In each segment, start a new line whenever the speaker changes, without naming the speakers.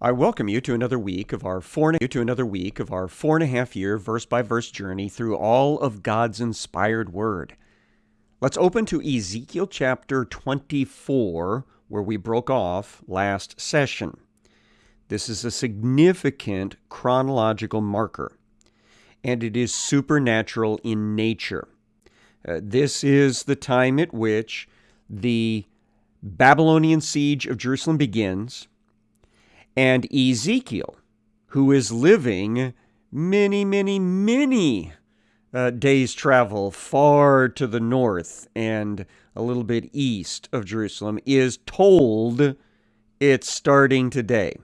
I welcome you to another week of our four and, to another week of our four and a half year verse by verse journey through all of God's inspired word. Let's open to Ezekiel chapter 24, where we broke off last session. This is a significant chronological marker, and it is supernatural in nature. Uh, this is the time at which the Babylonian siege of Jerusalem begins and Ezekiel, who is living many, many, many uh, days' travel far to the north and a little bit east of Jerusalem, is told it's starting today.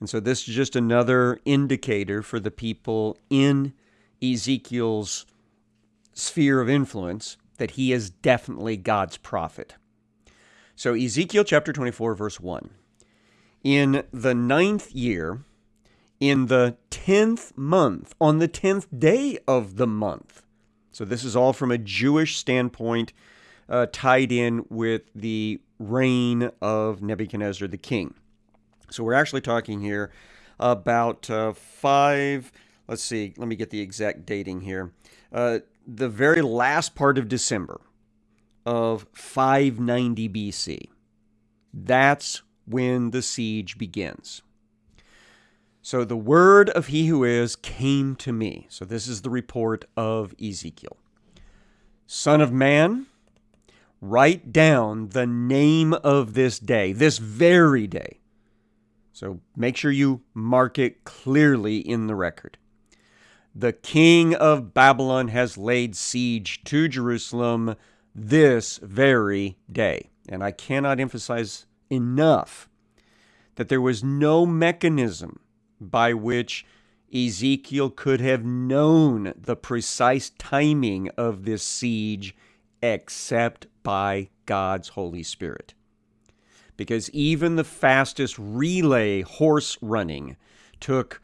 And so this is just another indicator for the people in Ezekiel's sphere of influence that he is definitely God's prophet. So, Ezekiel chapter 24, verse 1 in the ninth year, in the tenth month, on the tenth day of the month. So this is all from a Jewish standpoint, uh, tied in with the reign of Nebuchadnezzar the king. So we're actually talking here about uh, five. Let's see. Let me get the exact dating here. Uh, the very last part of December of 590 BC. That's when the siege begins. So the word of he who is came to me. So this is the report of Ezekiel. Son of man, write down the name of this day, this very day. So make sure you mark it clearly in the record. The king of Babylon has laid siege to Jerusalem this very day. And I cannot emphasize enough that there was no mechanism by which Ezekiel could have known the precise timing of this siege except by God's Holy Spirit. Because even the fastest relay horse running took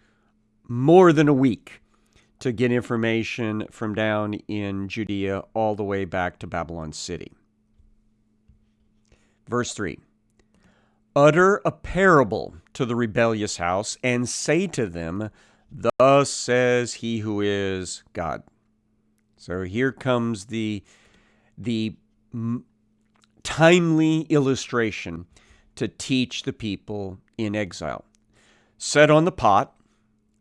more than a week to get information from down in Judea all the way back to Babylon City. Verse 3 utter a parable to the rebellious house and say to them, Thus says he who is God. So here comes the, the timely illustration to teach the people in exile. Set on the pot,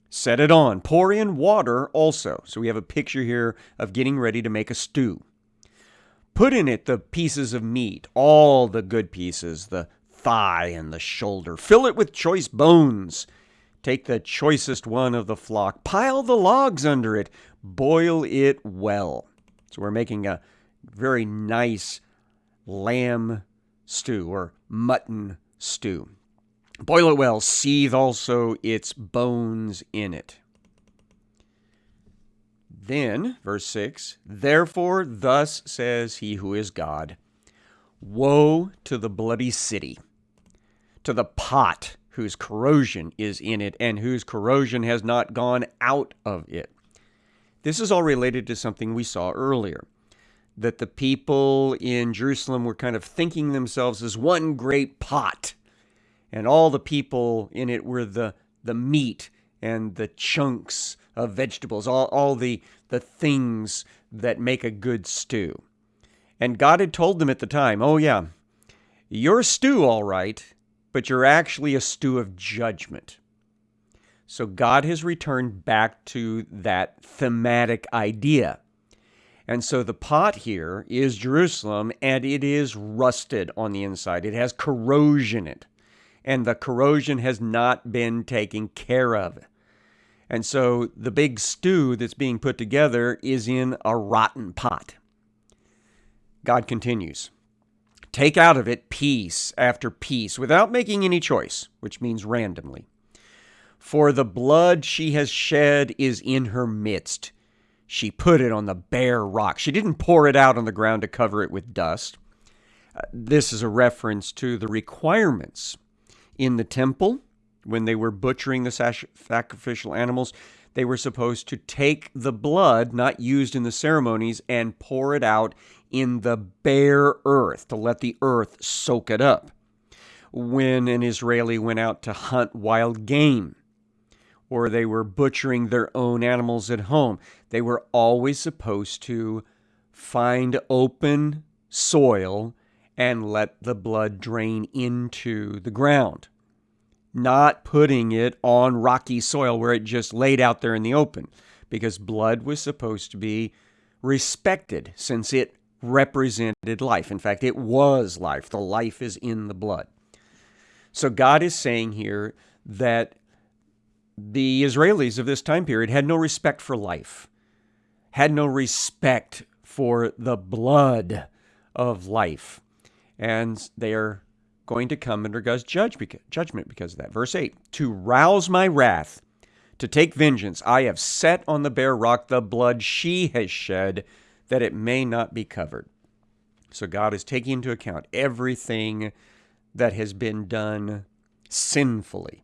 set it on, pour in water also. So we have a picture here of getting ready to make a stew. Put in it the pieces of meat, all the good pieces, the thigh and the shoulder. Fill it with choice bones. Take the choicest one of the flock. Pile the logs under it. Boil it well. So we're making a very nice lamb stew or mutton stew. Boil it well. Seethe also its bones in it. Then, verse 6 Therefore, thus says he who is God Woe to the bloody city to the pot whose corrosion is in it and whose corrosion has not gone out of it. This is all related to something we saw earlier that the people in Jerusalem were kind of thinking themselves as one great pot, and all the people in it were the, the meat and the chunks of vegetables, all, all the, the things that make a good stew. And God had told them at the time, oh, yeah, you're stew, all right, but you're actually a stew of judgment. So God has returned back to that thematic idea. And so the pot here is Jerusalem, and it is rusted on the inside. It has corrosion in it, and the corrosion has not been taken care of. And so the big stew that's being put together is in a rotten pot. God continues. Take out of it piece after piece without making any choice, which means randomly. For the blood she has shed is in her midst. She put it on the bare rock. She didn't pour it out on the ground to cover it with dust. Uh, this is a reference to the requirements in the temple when they were butchering the sacrificial animals. They were supposed to take the blood not used in the ceremonies and pour it out in the bare earth to let the earth soak it up. when an Israeli went out to hunt wild game or they were butchering their own animals at home. They were always supposed to find open soil and let the blood drain into the ground, not putting it on rocky soil where it just laid out there in the open, because blood was supposed to be respected since it represented life. In fact, it was life. The life is in the blood. So God is saying here that the Israelis of this time period had no respect for life, had no respect for the blood of life and they are going to come under God's judgment because of that. Verse 8 To rouse my wrath, to take vengeance, I have set on the bare rock the blood she has shed, that it may not be covered. So God is taking into account everything that has been done sinfully,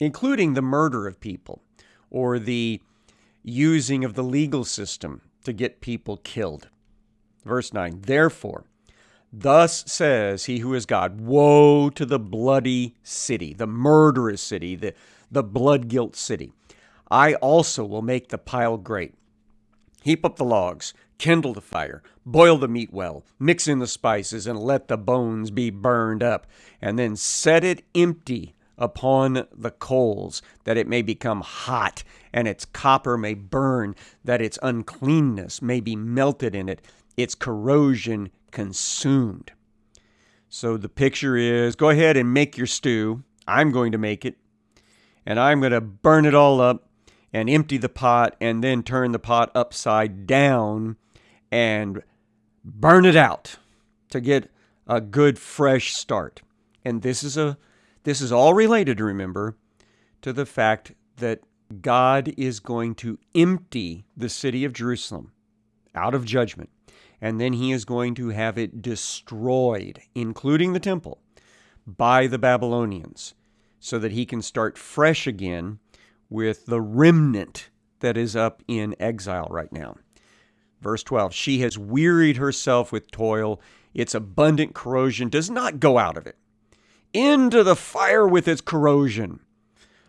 including the murder of people or the using of the legal system to get people killed. Verse 9 Therefore, Thus says he who is God Woe to the bloody city, the murderous city, the, the blood guilt city. I also will make the pile great. Heap up the logs, kindle the fire, boil the meat well, mix in the spices, and let the bones be burned up, and then set it empty upon the coals, that it may become hot, and its copper may burn, that its uncleanness may be melted in it, its corrosion consumed. So the picture is go ahead and make your stew. I'm going to make it. And I'm going to burn it all up and empty the pot and then turn the pot upside down and burn it out to get a good fresh start. And this is a this is all related remember to the fact that God is going to empty the city of Jerusalem out of judgment and then he is going to have it destroyed, including the temple, by the Babylonians, so that he can start fresh again with the remnant that is up in exile right now. Verse 12 She has wearied herself with toil, its abundant corrosion does not go out of it. Into the fire with its corrosion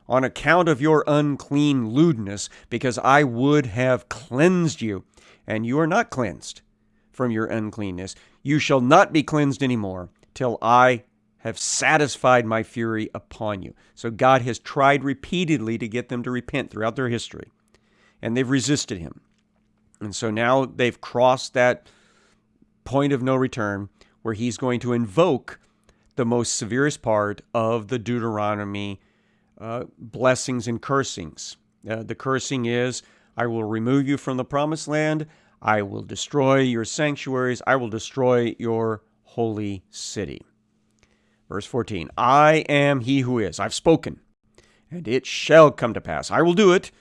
on account of your unclean lewdness, because I would have cleansed you, and you are not cleansed from your uncleanness. You shall not be cleansed anymore till I have satisfied my fury upon you. So God has tried repeatedly to get them to repent throughout their history, and they've resisted him. And so now they've crossed that point of no return where he's going to invoke the most severest part of the Deuteronomy uh, blessings and cursings. Uh, the cursing is, I will remove you from the promised land. I will destroy your sanctuaries. I will destroy your holy city. Verse 14 I am he who is. I've spoken, and it shall come to pass. I will do it.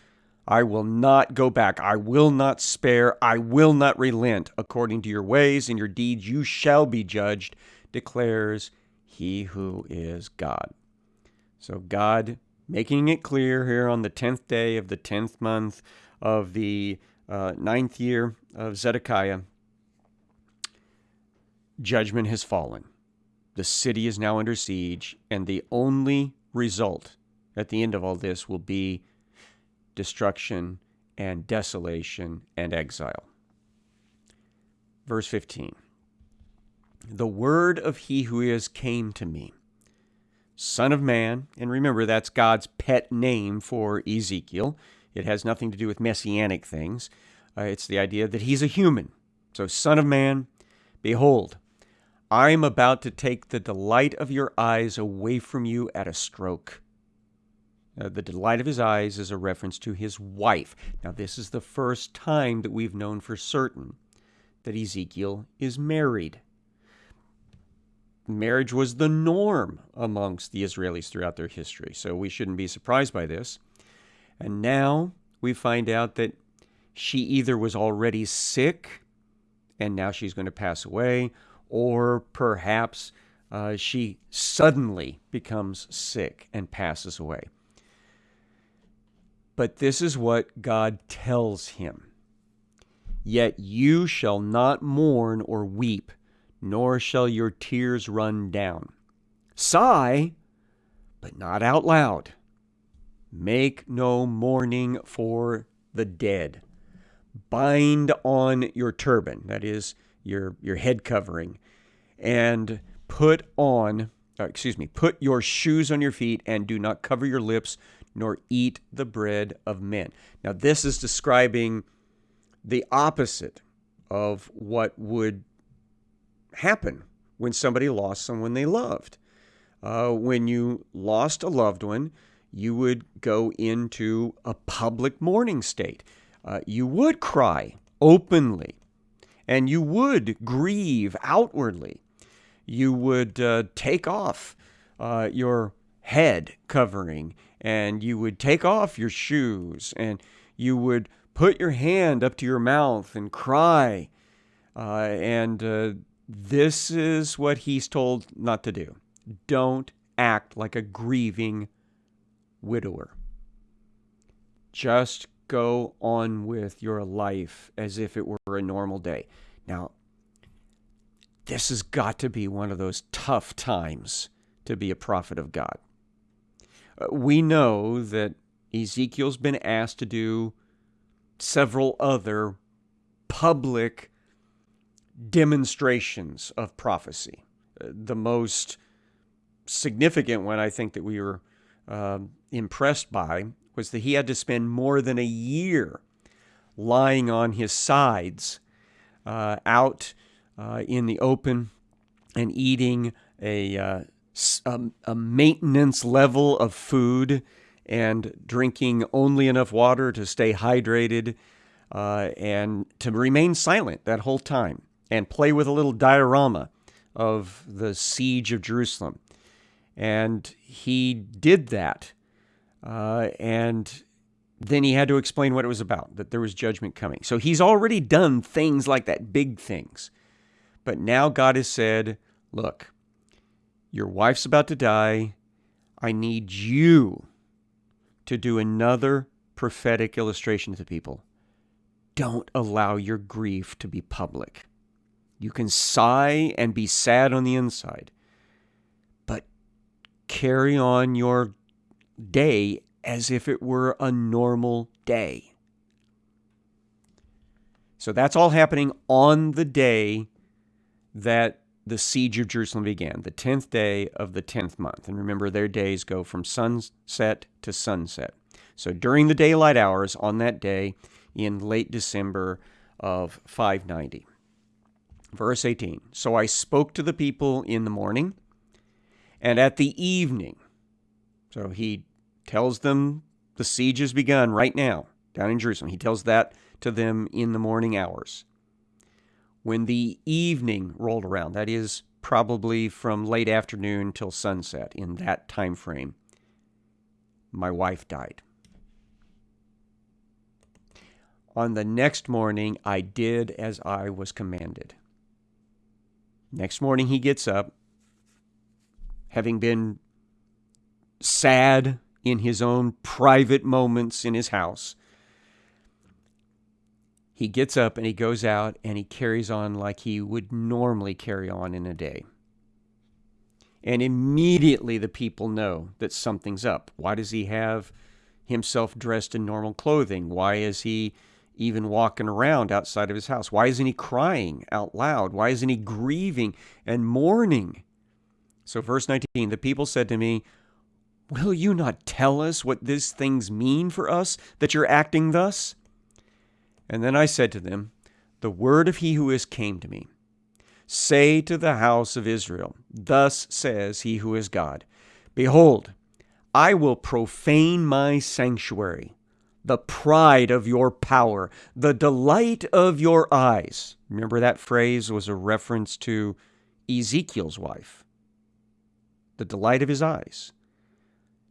I will not go back. I will not spare. I will not relent. According to your ways and your deeds, you shall be judged, declares he who is God. So, God making it clear here on the 10th day of the 10th month of the uh, ninth year of Zedekiah, judgment has fallen. The city is now under siege, and the only result at the end of all this will be destruction and desolation and exile. Verse 15 The word of he who is came to me, Son of man, and remember that's God's pet name for Ezekiel. It has nothing to do with messianic things. Uh, it's the idea that he's a human. So, Son of Man, behold, I am about to take the delight of your eyes away from you at a stroke. Uh, the delight of his eyes is a reference to his wife. Now, this is the first time that we've known for certain that Ezekiel is married. Marriage was the norm amongst the Israelis throughout their history, so we shouldn't be surprised by this. And now we find out that she either was already sick and now she's going to pass away, or perhaps uh, she suddenly becomes sick and passes away. But this is what God tells him Yet you shall not mourn or weep, nor shall your tears run down. Sigh, but not out loud. Make no mourning for the dead. Bind on your turban, that is, your, your head covering, and put on, uh, excuse me, put your shoes on your feet and do not cover your lips nor eat the bread of men. Now, this is describing the opposite of what would happen when somebody lost someone they loved. Uh, when you lost a loved one, you would go into a public mourning state. Uh, you would cry openly, and you would grieve outwardly. You would uh, take off uh, your head covering, and you would take off your shoes, and you would put your hand up to your mouth and cry. Uh, and uh, this is what he's told not to do. Don't act like a grieving widower. Just go on with your life as if it were a normal day. Now, this has got to be one of those tough times to be a prophet of God. We know that Ezekiel's been asked to do several other public demonstrations of prophecy. Uh, the most significant one I think that we were uh, impressed by was that he had to spend more than a year lying on his sides uh, out uh, in the open and eating a, uh, a, a maintenance level of food and drinking only enough water to stay hydrated uh, and to remain silent that whole time and play with a little diorama of the siege of Jerusalem. And he did that. Uh, and then he had to explain what it was about, that there was judgment coming. So he's already done things like that, big things. But now God has said, look, your wife's about to die. I need you to do another prophetic illustration to the people. Don't allow your grief to be public. You can sigh and be sad on the inside, but carry on your day as if it were a normal day. So that's all happening on the day that the siege of Jerusalem began, the 10th day of the 10th month. And remember, their days go from sunset to sunset. So during the daylight hours on that day in late December of 590. Verse 18 So I spoke to the people in the morning and at the evening. So he tells them the siege has begun right now down in Jerusalem. He tells that to them in the morning hours. When the evening rolled around, that is probably from late afternoon till sunset in that time frame, my wife died. On the next morning, I did as I was commanded. Next morning, he gets up, having been sad in his own private moments in his house. He gets up and he goes out and he carries on like he would normally carry on in a day. And immediately the people know that something's up. Why does he have himself dressed in normal clothing? Why is he even walking around outside of his house? Why isn't he crying out loud? Why isn't he grieving and mourning? So, verse 19 the people said to me, Will you not tell us what these things mean for us that you're acting thus? And then I said to them, The word of he who is came to me. Say to the house of Israel, Thus says he who is God Behold, I will profane my sanctuary, the pride of your power, the delight of your eyes. Remember that phrase was a reference to Ezekiel's wife. The delight of his eyes.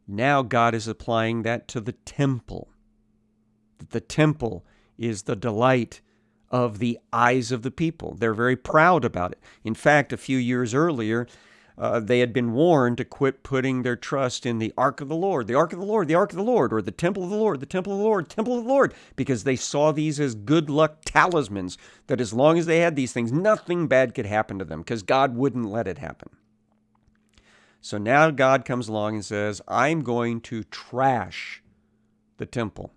Now God is applying that to the temple. That The temple is the delight of the eyes of the people. They're very proud about it. In fact, a few years earlier, uh, they had been warned to quit putting their trust in the ark of the Lord, the ark of the Lord, the ark of the Lord, or the temple of the Lord, the temple of the Lord, temple of the Lord, because they saw these as good luck talismans that as long as they had these things, nothing bad could happen to them because God wouldn't let it happen. So now God comes along and says, I'm going to trash the temple.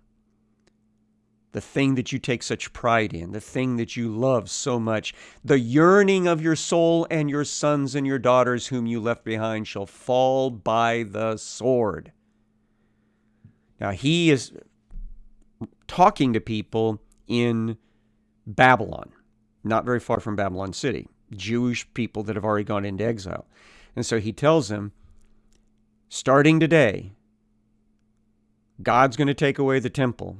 The thing that you take such pride in, the thing that you love so much, the yearning of your soul and your sons and your daughters whom you left behind shall fall by the sword. Now, he is talking to people in Babylon, not very far from Babylon City, Jewish people that have already gone into exile. And so he tells them, starting today, God's going to take away the temple,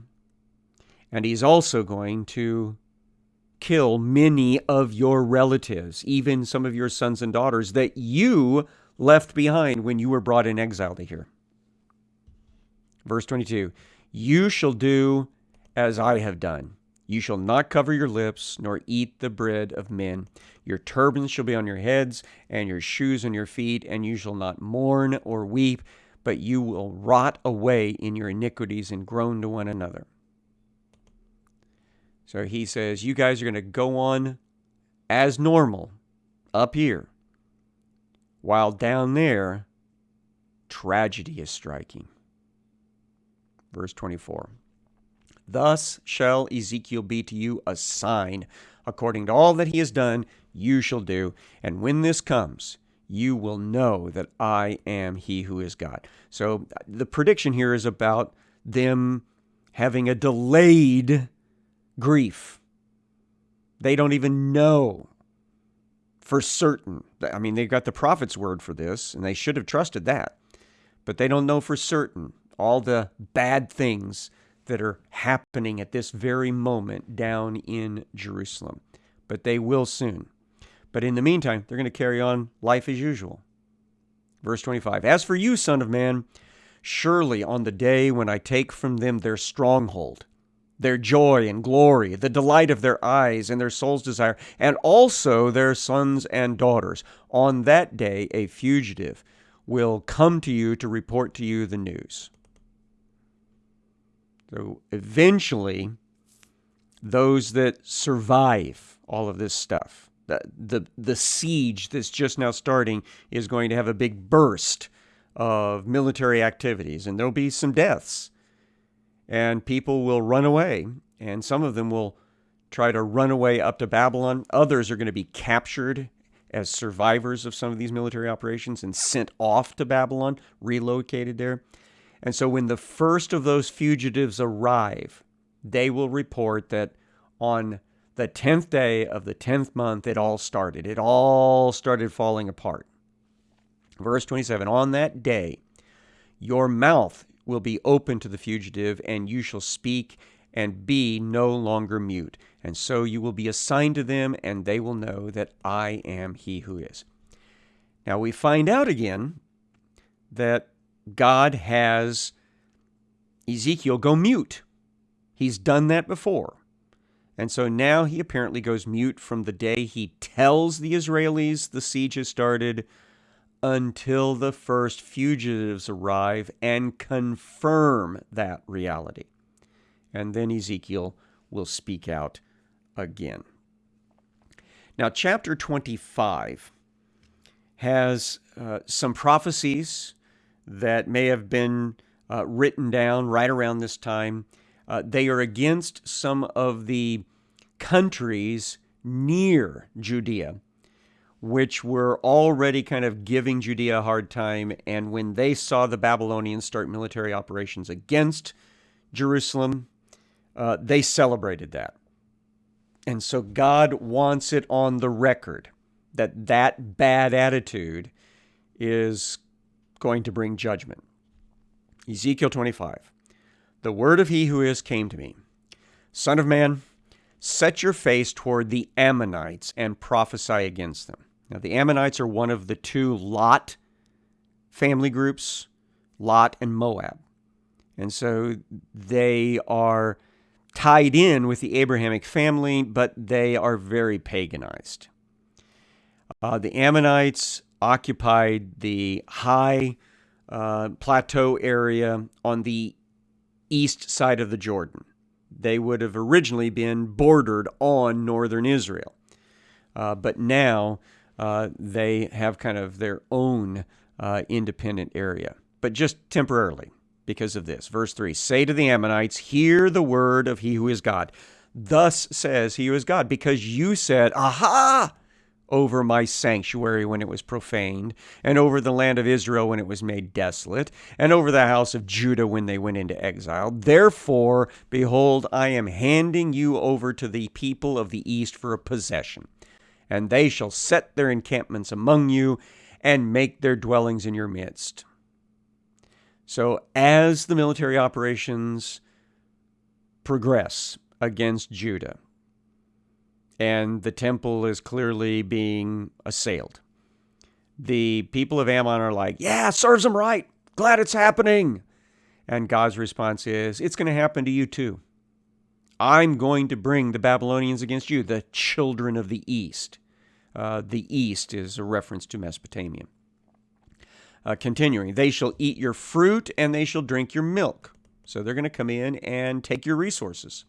and he's also going to kill many of your relatives, even some of your sons and daughters that you left behind when you were brought in exile to here. Verse 22 You shall do as I have done. You shall not cover your lips, nor eat the bread of men. Your turbans shall be on your heads, and your shoes on your feet, and you shall not mourn or weep, but you will rot away in your iniquities and groan to one another. So he says, You guys are going to go on as normal up here, while down there, tragedy is striking. Verse 24. Thus shall Ezekiel be to you a sign. According to all that he has done, you shall do. And when this comes, you will know that I am he who is God. So uh, the prediction here is about them having a delayed grief. They don't even know for certain. I mean, they've got the prophet's word for this, and they should have trusted that. But they don't know for certain all the bad things that are happening at this very moment down in Jerusalem. But they will soon. But in the meantime, they're going to carry on life as usual. Verse 25 As for you, Son of Man, surely on the day when I take from them their stronghold, their joy and glory, the delight of their eyes and their soul's desire, and also their sons and daughters, on that day a fugitive will come to you to report to you the news. So eventually, those that survive all of this stuff, the, the, the siege that's just now starting is going to have a big burst of military activities, and there'll be some deaths. And people will run away, and some of them will try to run away up to Babylon. Others are going to be captured as survivors of some of these military operations and sent off to Babylon, relocated there. And so when the first of those fugitives arrive, they will report that on the 10th day of the 10th month, it all started. It all started falling apart. Verse 27 On that day, your mouth will be open to the fugitive, and you shall speak and be no longer mute. And so you will be assigned to them, and they will know that I am he who is. Now we find out again that God has Ezekiel go mute. He's done that before. And so now he apparently goes mute from the day he tells the Israelis the siege has started until the first fugitives arrive and confirm that reality. And then Ezekiel will speak out again. Now, chapter 25 has uh, some prophecies that may have been uh, written down right around this time. Uh, they are against some of the countries near Judea, which were already kind of giving Judea a hard time. And when they saw the Babylonians start military operations against Jerusalem, uh, they celebrated that. And so God wants it on the record that that bad attitude is going to bring judgment. Ezekiel 25. The word of he who is came to me. Son of man, set your face toward the Ammonites and prophesy against them. Now, the Ammonites are one of the two Lot family groups, Lot and Moab. And so they are tied in with the Abrahamic family, but they are very paganized. Uh, the Ammonites occupied the high uh, plateau area on the east side of the Jordan. They would have originally been bordered on northern Israel. Uh, but now uh, they have kind of their own uh, independent area, but just temporarily because of this. Verse 3 Say to the Ammonites, Hear the word of he who is God. Thus says he who is God, because you said, Aha! over my sanctuary when it was profaned, and over the land of Israel when it was made desolate, and over the house of Judah when they went into exile. Therefore, behold, I am handing you over to the people of the east for a possession, and they shall set their encampments among you and make their dwellings in your midst. So, as the military operations progress against Judah, and the temple is clearly being assailed, the people of Ammon are like, Yeah, serves them right. Glad it's happening. And God's response is, It's going to happen to you too. I'm going to bring the Babylonians against you, the children of the east. Uh, the east is a reference to Mesopotamia. Uh, continuing, they shall eat your fruit and they shall drink your milk. So they're going to come in and take your resources.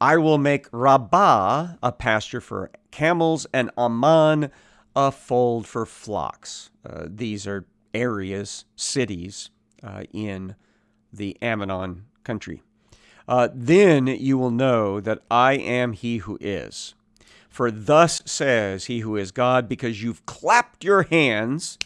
I will make Rabbah a pasture for camels and Amman a fold for flocks. Uh, these are areas, cities uh, in the Ammonon country. Uh, then you will know that I am he who is. For thus says he who is God, because you've clapped your hands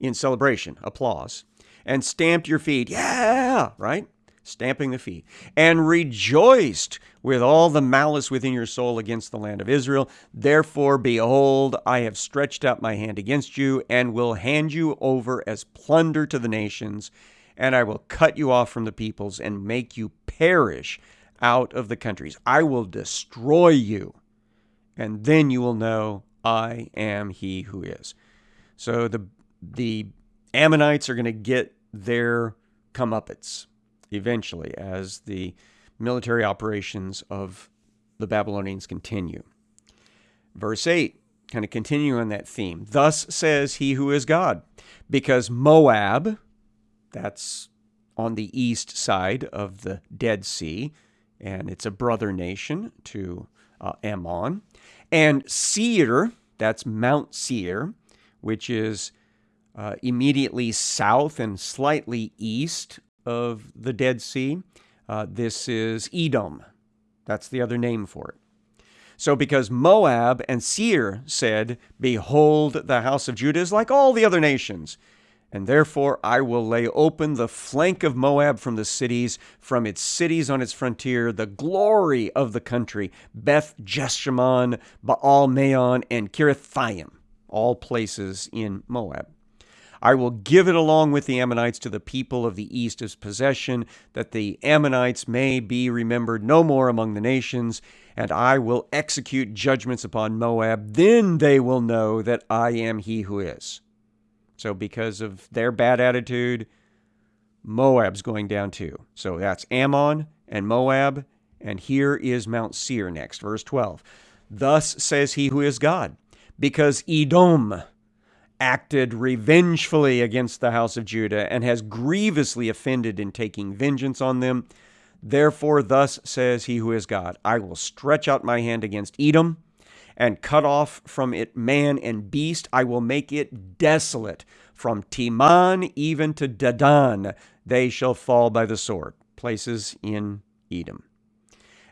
in celebration, applause, and stamped your feet, yeah, right? Stamping the feet, and rejoiced with all the malice within your soul against the land of Israel. Therefore, behold, I have stretched out my hand against you, and will hand you over as plunder to the nations, and I will cut you off from the peoples, and make you perish out of the countries. I will destroy you, and then you will know I am he who is. So the the Ammonites are going to get their comeuppance eventually as the military operations of the Babylonians continue. Verse 8, kind of continue on that theme. Thus says he who is God, because Moab, that's on the east side of the Dead Sea, and it's a brother nation to uh, Ammon, and Seir, that's Mount Seir, which is uh, immediately south and slightly east of the Dead Sea. Uh, this is Edom. That's the other name for it. So, because Moab and Seir said, Behold, the house of Judah is like all the other nations, and therefore I will lay open the flank of Moab from the cities, from its cities on its frontier, the glory of the country, Beth Jeshimon, Baal Meon, and Kiriathaim, all places in Moab. I will give it along with the Ammonites to the people of the east as possession, that the Ammonites may be remembered no more among the nations, and I will execute judgments upon Moab. Then they will know that I am he who is. So, because of their bad attitude, Moab's going down too. So that's Ammon and Moab, and here is Mount Seir next, verse 12. Thus says he who is God, because Edom acted revengefully against the house of Judah and has grievously offended in taking vengeance on them. Therefore, thus says he who is God I will stretch out my hand against Edom and cut off from it man and beast. I will make it desolate. From Teman even to Dedan, they shall fall by the sword. Places in Edom.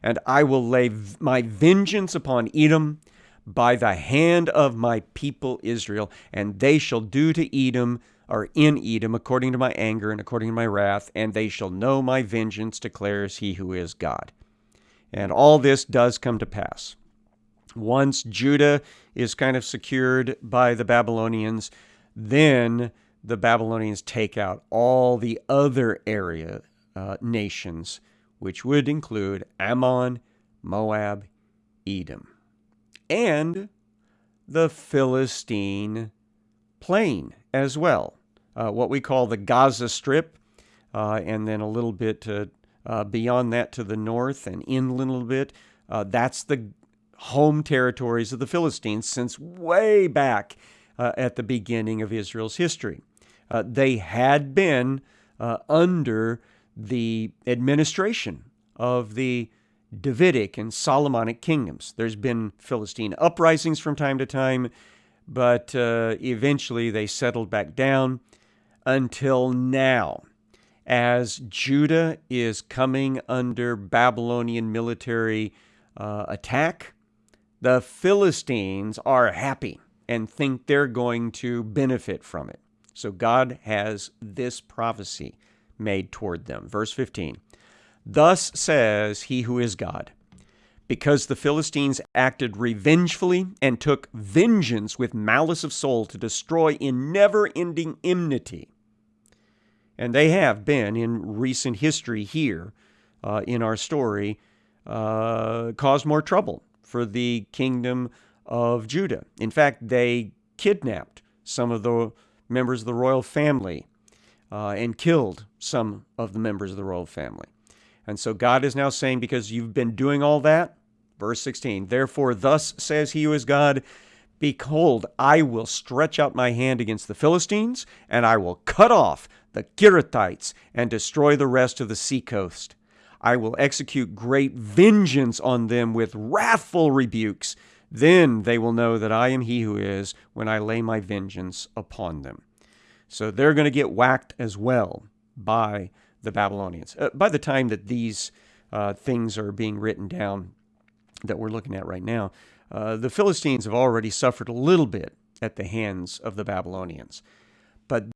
And I will lay my vengeance upon Edom by the hand of my people Israel, and they shall do to Edom or in Edom according to my anger and according to my wrath, and they shall know my vengeance, declares he who is God. And all this does come to pass. Once Judah is kind of secured by the Babylonians, then the Babylonians take out all the other area uh, nations, which would include Ammon, Moab, Edom and the Philistine plain as well. Uh, what we call the Gaza Strip, uh, and then a little bit uh, beyond that to the north and inland a little bit. Uh, that's the home territories of the Philistines since way back uh, at the beginning of Israel's history. Uh, they had been under the administration of the Davidic and Solomonic kingdoms. There's been Philistine uprisings from time to time, but uh, eventually they settled back down until now. As Judah is coming under Babylonian military uh, attack, the Philistines are happy and think they're going to benefit from it. So God has this prophecy made toward them. Verse 15 Thus says he who is God, because the Philistines acted revengefully and took vengeance with malice of soul to destroy in never ending enmity. And they have been in recent history here uh, in our story, uh, caused more trouble for the kingdom of Judah. In fact, they kidnapped some of the members of the royal family uh, and killed some of the members of the royal family. And so God is now saying, because you've been doing all that, verse 16, therefore, thus says he who is God, Behold, I will stretch out my hand against the Philistines, and I will cut off the Kerethites and destroy the rest of the seacoast. I will execute great vengeance on them with wrathful rebukes. Then they will know that I am he who is when I lay my vengeance upon them. So they're going to get whacked as well by the Babylonians. Uh, by the time that these uh, things are being written down that we're looking at right now, uh, the Philistines have already suffered a little bit at the hands of the Babylonians.